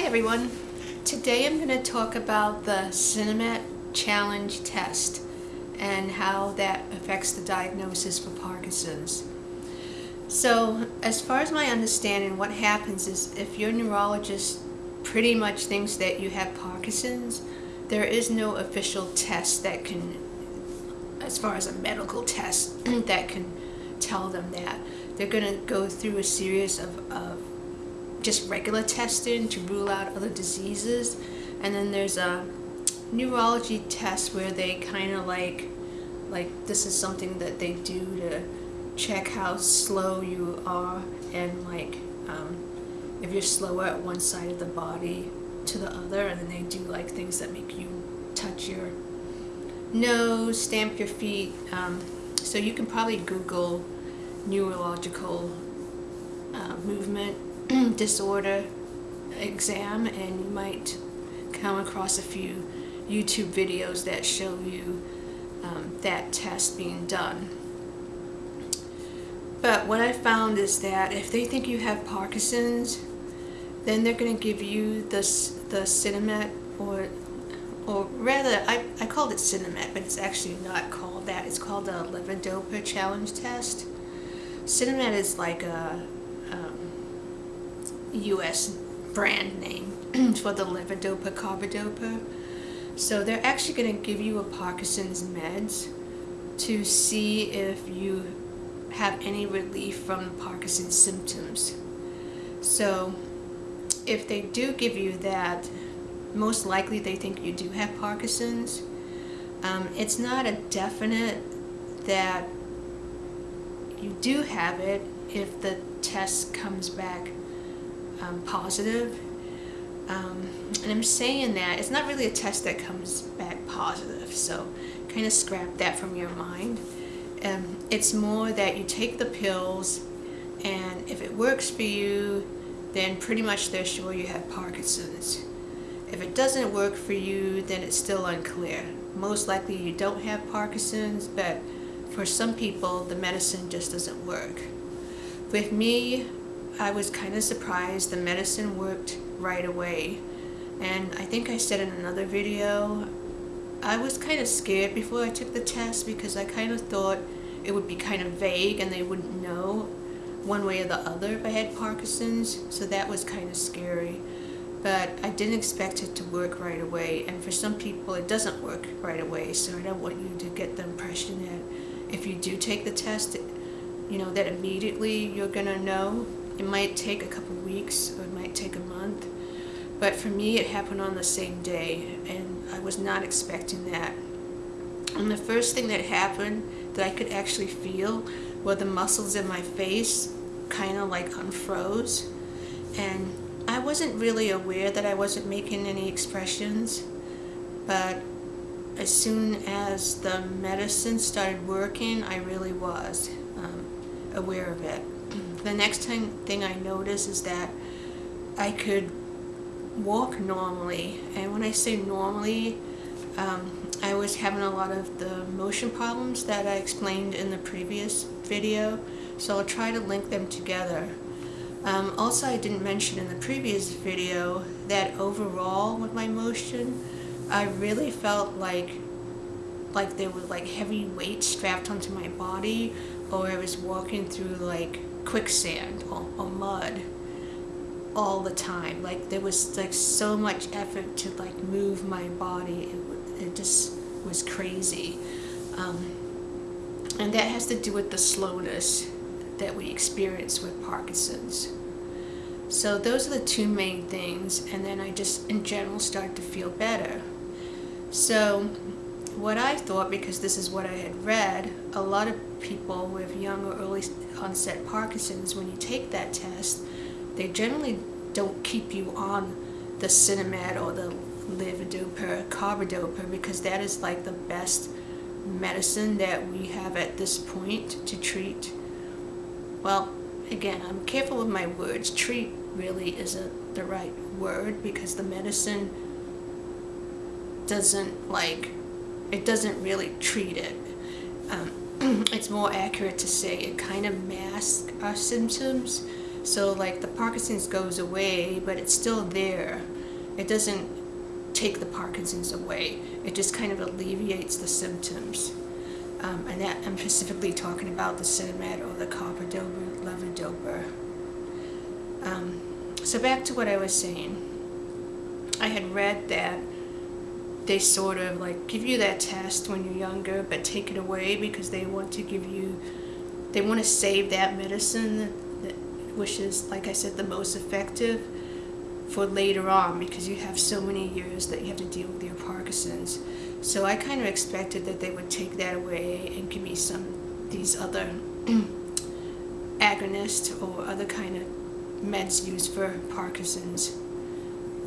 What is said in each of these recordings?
Hi everyone. Today I'm going to talk about the Sinemet Challenge test and how that affects the diagnosis for Parkinson's. So as far as my understanding, what happens is if your neurologist pretty much thinks that you have Parkinson's, there is no official test that can, as far as a medical test, that can tell them that. They're going to go through a series of, of just regular testing to rule out other diseases. And then there's a neurology test where they kind of like, like this is something that they do to check how slow you are and like um, if you're slower at one side of the body to the other and then they do like things that make you touch your nose, stamp your feet. Um, so you can probably Google neurological uh, movement disorder exam and you might come across a few YouTube videos that show you um, that test being done. But what I found is that if they think you have Parkinson's, then they're going to give you the, the Sinemet or or rather, I, I called it Sinemet, but it's actually not called that. It's called the Levodopa Challenge Test. Sinemet is like a US brand name for the levodopa carbidopa. So they're actually going to give you a Parkinson's meds to see if you have any relief from Parkinson's symptoms. So if they do give you that, most likely they think you do have Parkinson's. Um, it's not a definite that you do have it if the test comes back um, positive. Um, and I'm saying that it's not really a test that comes back positive, so kind of scrap that from your mind. Um, it's more that you take the pills and if it works for you, then pretty much they're sure you have Parkinson's. If it doesn't work for you, then it's still unclear. Most likely you don't have Parkinson's, but for some people, the medicine just doesn't work. With me, I was kind of surprised the medicine worked right away. And I think I said in another video, I was kind of scared before I took the test because I kind of thought it would be kind of vague and they wouldn't know one way or the other if I had Parkinson's. So that was kind of scary. But I didn't expect it to work right away. And for some people, it doesn't work right away. So I don't want you to get the impression that if you do take the test, you know, that immediately you're going to know it might take a couple weeks or it might take a month. But for me, it happened on the same day, and I was not expecting that. And the first thing that happened that I could actually feel were the muscles in my face kind of like unfroze. And I wasn't really aware that I wasn't making any expressions, but as soon as the medicine started working, I really was um, aware of it the next thing, thing I noticed is that I could walk normally. And when I say normally, um, I was having a lot of the motion problems that I explained in the previous video. So I'll try to link them together. Um, also, I didn't mention in the previous video that overall with my motion, I really felt like like there was like heavy weight strapped onto my body or I was walking through like quicksand or, or mud all the time. Like there was like so much effort to like move my body. It, it just was crazy. Um, and that has to do with the slowness that we experience with Parkinson's. So those are the two main things and then I just in general start to feel better. So what I thought, because this is what I had read, a lot of people with young or early onset Parkinson's, when you take that test, they generally don't keep you on the Sinemet or the levodopa carbidopa because that is like the best medicine that we have at this point to treat. Well, again, I'm careful with my words. Treat really isn't the right word because the medicine doesn't like, it doesn't really treat it. Um, it's more accurate to say it kind of masks our symptoms So like the Parkinson's goes away, but it's still there. It doesn't take the Parkinson's away. It just kind of alleviates the symptoms. Um, and that I'm specifically talking about the Sinemet or the carbidopa levodopa. Um, so back to what I was saying. I had read that they sort of like give you that test when you're younger, but take it away because they want to give you, they want to save that medicine, that, which is, like I said, the most effective for later on because you have so many years that you have to deal with your Parkinson's. So I kind of expected that they would take that away and give me some these other agonist or other kind of meds used for Parkinson's.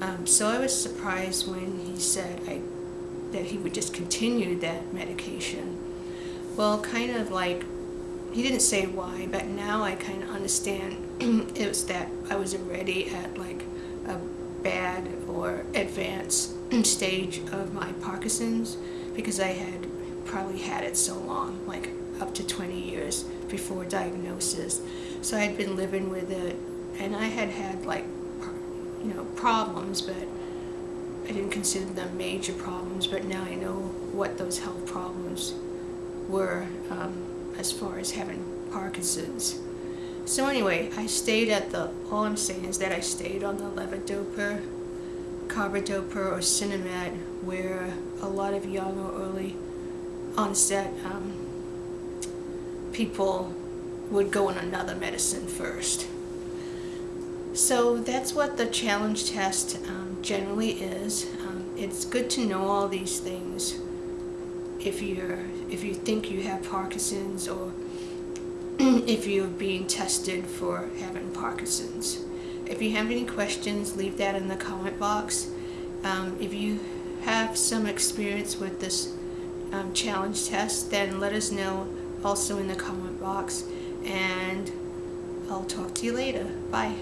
Um, so I was surprised when he said I, that he would just continue that medication. Well, kind of like, he didn't say why, but now I kind of understand it was that I was already at like a bad or advanced stage of my Parkinson's because I had probably had it so long, like up to 20 years before diagnosis. So I had been living with it and I had had like, you know, problems, but I didn't consider them major problems, but now I know what those health problems were um, as far as having Parkinson's. So anyway, I stayed at the, all I'm saying is that I stayed on the levodopa, carbidopa, or Sinemet, where a lot of young or early onset um, people would go on another medicine first. So that's what the challenge test um, generally is. Um, it's good to know all these things if you're if you think you have Parkinson's or if you're being tested for having Parkinson's. If you have any questions, leave that in the comment box. Um, if you have some experience with this um, challenge test, then let us know also in the comment box. And I'll talk to you later. Bye.